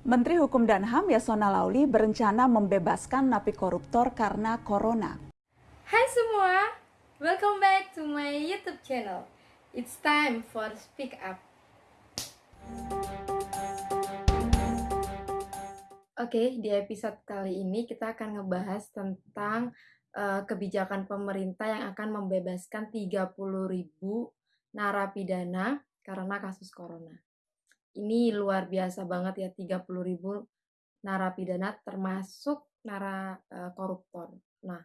Menteri Hukum dan HAM Yasona Lauli berencana membebaskan napi koruptor karena corona. Hai semua, welcome back to my YouTube channel. It's time for Speak Up. Oke, di episode kali ini kita akan ngebahas tentang uh, kebijakan pemerintah yang akan membebaskan 30.000 narapidana karena kasus corona ini luar biasa banget ya 30 ribu narapidana termasuk nara uh, koruptor. Nah,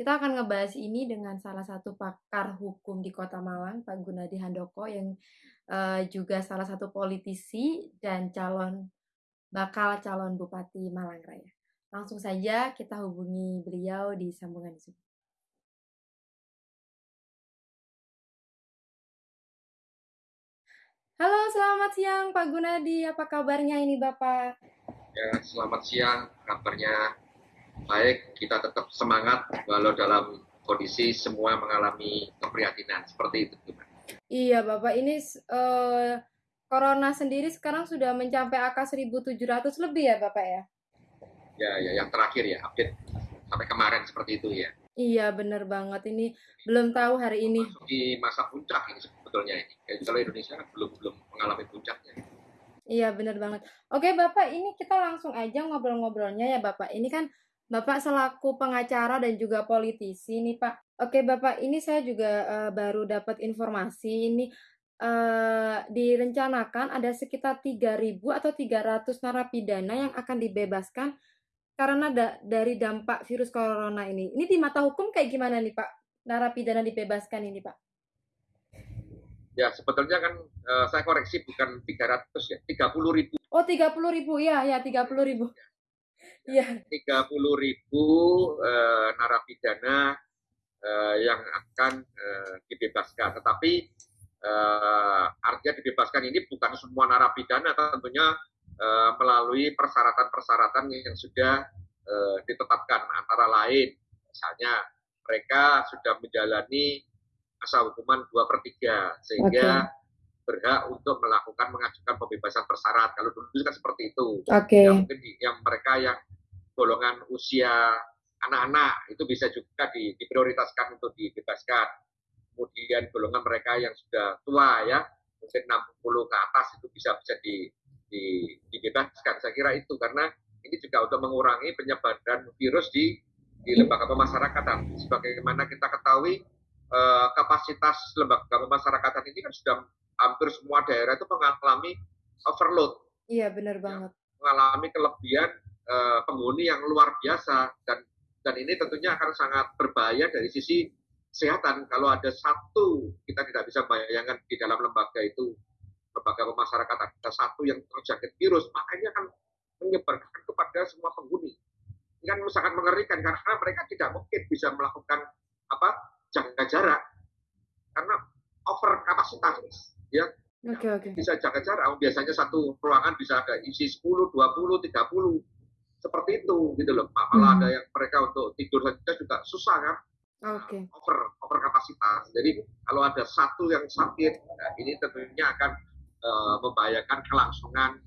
kita akan ngebahas ini dengan salah satu pakar hukum di Kota Malang, Pak Gunadi Handoko yang uh, juga salah satu politisi dan calon bakal calon Bupati Malang Raya. Langsung saja kita hubungi beliau di sambungan Zoom. Halo, selamat siang Pak Gunadi. Apa kabarnya ini Bapak? Ya, selamat siang. Kabarnya baik. Kita tetap semangat walau dalam kondisi semua mengalami keprihatinan seperti itu. Iya, Bapak. Ini uh, corona sendiri sekarang sudah mencapai angka 1.700 lebih ya, Bapak ya? Ya, ya. Yang terakhir ya, update sampai kemarin seperti itu ya. Iya, benar banget. Ini belum tahu hari ini. Masuk di masa puncak ini sebetulnya ini. Kalau Indonesia kan belum belum mengalami puncaknya. Iya benar banget. Oke Bapak, ini kita langsung aja ngobrol-ngobrolnya ya Bapak. Ini kan Bapak selaku pengacara dan juga politisi nih Pak. Oke Bapak, ini saya juga uh, baru dapat informasi ini uh, direncanakan ada sekitar 3.000 atau 300 narapidana yang akan dibebaskan karena da dari dampak virus corona ini. Ini di mata hukum kayak gimana nih Pak? Narapidana dibebaskan ini Pak? Ya, sebetulnya kan uh, saya koreksi bukan 300 ya, 30 ribu. Oh, 30 ribu, ya, ya 30 ribu. Ya, 30 ribu uh, narapidana uh, yang akan uh, dibebaskan. Tetapi uh, artinya dibebaskan ini bukan semua narapidana, tentunya uh, melalui persyaratan-persyaratan yang sudah uh, ditetapkan. Antara lain, misalnya mereka sudah menjalani masa hukuman dua per tiga sehingga okay. berhak untuk melakukan mengajukan pembebasan bersyarat. Kalau dulu kan seperti itu. Okay. Yang mungkin yang mereka yang golongan usia anak-anak itu bisa juga di, diprioritaskan untuk dibebaskan. Kemudian golongan mereka yang sudah tua ya, mungkin 60 ke atas itu bisa bisa di, dibebaskan. Saya kira itu karena ini juga untuk mengurangi penyebaran virus di di lembaga pemasyarakatan. Sebagaimana kita ketahui uh, kapasitas lembaga pemasyarakatan ini kan sudah hampir semua daerah itu mengalami overload. Iya benar ya, banget. Mengalami kelebihan uh, penghuni yang luar biasa dan dan ini tentunya akan sangat berbahaya dari sisi kesehatan. Kalau ada satu kita tidak bisa bayangkan di dalam lembaga itu lembaga pemasyarakatan ada satu yang terjangkit virus, maka ini akan menyebarkan kepada semua penghuni. Ini kan sangat mengerikan karena mereka tidak mungkin bisa melakukan apa jaga jarak karena over kapasitas ya okay, okay. bisa jaga jarak biasanya satu ruangan bisa ada isi 10, 20, 30 seperti itu gitu loh malah hmm. ada yang mereka untuk tidur saja juga susah kan okay. over over kapasitas jadi kalau ada satu yang sakit nah ini tentunya akan uh, membahayakan kelangsungan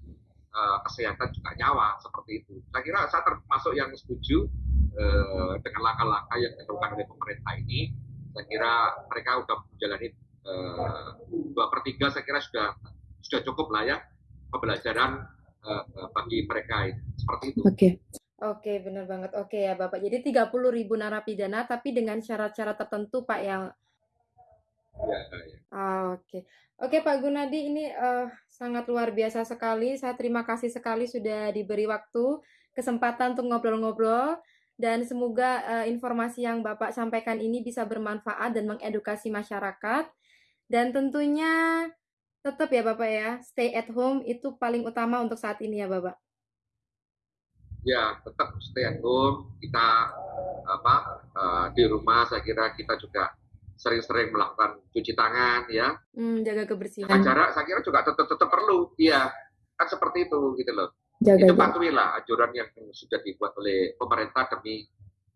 uh, kesehatan juga nyawa seperti itu saya kira saya termasuk yang setuju uh, dengan langkah-langkah yang dilakukan oleh pemerintah ini saya kira mereka sudah menjalani uh, dua per tiga saya kira sudah sudah cukup lah ya pembelajaran uh, bagi mereka seperti itu. Oke. Okay. Oke, okay, benar banget. Oke okay, ya Bapak. Jadi 30 ribu narapidana tapi dengan syarat-syarat tertentu Pak yang Ya, ya. Ah, oke. Okay. Oke Pak Gunadi ini uh, sangat luar biasa sekali. Saya terima kasih sekali sudah diberi waktu, kesempatan untuk ngobrol-ngobrol dan semoga uh, informasi yang Bapak sampaikan ini bisa bermanfaat dan mengedukasi masyarakat. Dan tentunya tetap ya Bapak ya, stay at home itu paling utama untuk saat ini ya Bapak. Ya, tetap stay at home. Kita apa uh, di rumah saya kira kita juga sering-sering melakukan cuci tangan ya. Hmm, jaga kebersihan. Jaga jarak saya kira juga tetap tetap perlu. Iya kan seperti itu gitu loh. Jaga itu patuhilah ajaran yang sudah dibuat oleh pemerintah demi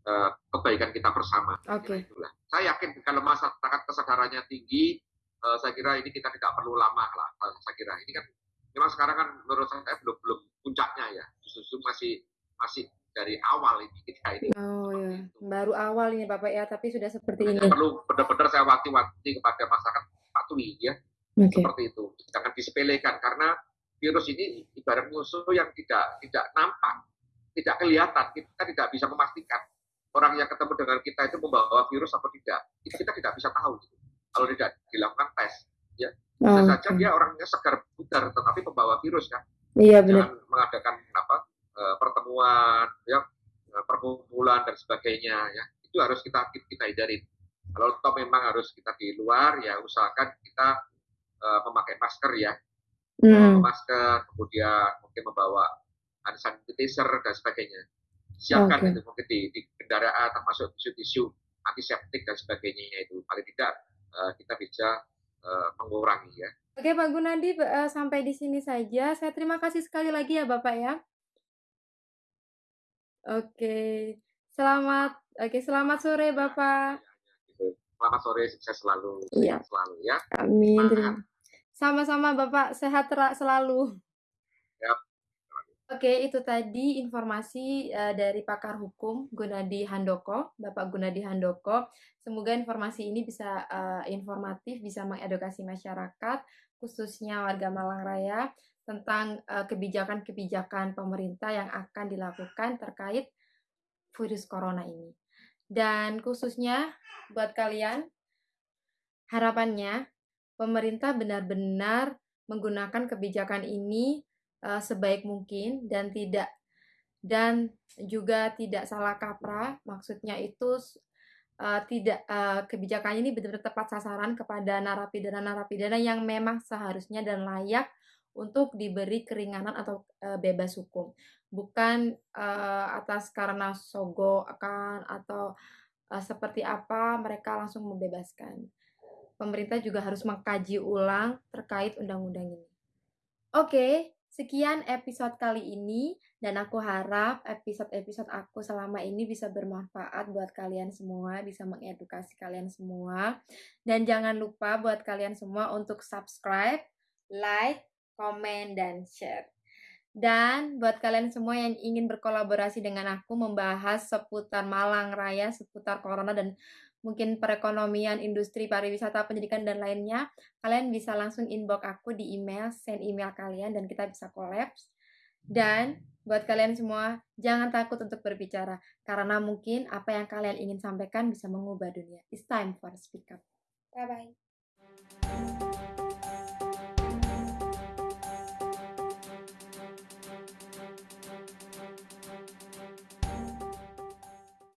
uh, kebaikan kita bersama. Oke. Okay. saya yakin kalau masyarakat kesadarannya tinggi uh, saya kira ini kita tidak perlu lama lah eh, saya kira. Ini kan memang sekarang kan menurut saya belum belum puncaknya ya. Justru masih masih awal ini Bapak ya, tapi sudah seperti Hanya ini. perlu benar-benar saya wanti-wanti kepada masyarakat patuhi ya Oke. seperti itu. Jangan disepelekan karena virus ini ibarat musuh yang tidak tidak nampak, tidak kelihatan. Kita tidak bisa memastikan orang yang ketemu dengan kita itu membawa virus atau tidak. Itu kita tidak bisa tahu gitu. kalau tidak dilakukan tes. Ya, bisa Oh, saja oke. dia orangnya segar bugar tetapi pembawa virus kan. Iya benar. Jangan mengadakan apa eh, pertemuan, ya eh, perkumpulan dan sebagainya ya. Itu harus kita kita hindarin. Kalau toh memang harus kita di luar ya usahakan kita eh, memakai masker ya Hmm. masker, kemudian mungkin membawa hand sanitizer dan sebagainya. Siapkan Oke. itu mungkin di, di kendaraan termasuk tisu-tisu antiseptik dan sebagainya itu. Paling tidak eh, kita bisa eh, mengurangi ya. Oke Pak Gunadi, sampai di sini saja. Saya terima kasih sekali lagi ya Bapak ya. Oke, selamat. Oke, selamat sore Bapak. Selamat sore, sukses selalu, Iya. selalu ya. Amin. Sama-sama Bapak, sehat selalu. Yap. Oke, itu tadi informasi eh, dari pakar hukum Gunadi Handoko, Bapak Gunadi Handoko. Semoga informasi ini bisa eh, informatif, bisa mengedukasi masyarakat, khususnya warga Malang Raya, tentang eh, kebijakan-kebijakan pemerintah yang akan dilakukan terkait virus corona ini. Dan khususnya buat kalian, harapannya pemerintah benar-benar menggunakan kebijakan ini eh, sebaik mungkin dan tidak dan juga tidak salah kaprah. Maksudnya itu eh, tidak eh, kebijakan ini benar-benar tepat sasaran kepada narapidana-narapidana yang memang seharusnya dan layak untuk diberi keringanan atau eh, bebas hukum, bukan eh, atas karena sogo akan atau eh, seperti apa mereka langsung membebaskan pemerintah juga harus mengkaji ulang terkait undang-undang ini. Oke, sekian episode kali ini dan aku harap episode-episode aku selama ini bisa bermanfaat buat kalian semua, bisa mengedukasi kalian semua. Dan jangan lupa buat kalian semua untuk subscribe, like, komen, dan share. Dan buat kalian semua yang ingin berkolaborasi dengan aku membahas seputar Malang Raya, seputar corona dan mungkin perekonomian, industri pariwisata, pendidikan dan lainnya, kalian bisa langsung inbox aku di email, send email kalian dan kita bisa collapse. Dan buat kalian semua, jangan takut untuk berbicara karena mungkin apa yang kalian ingin sampaikan bisa mengubah dunia. It's time for speak up. Bye bye.